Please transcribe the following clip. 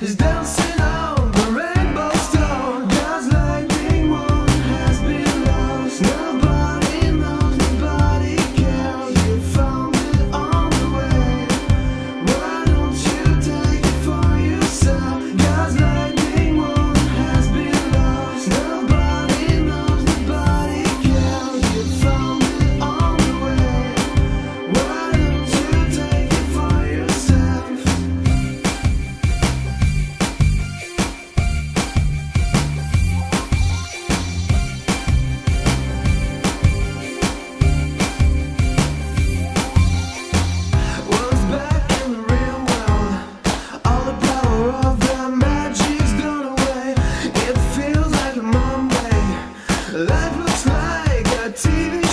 is dancing. It's like a TV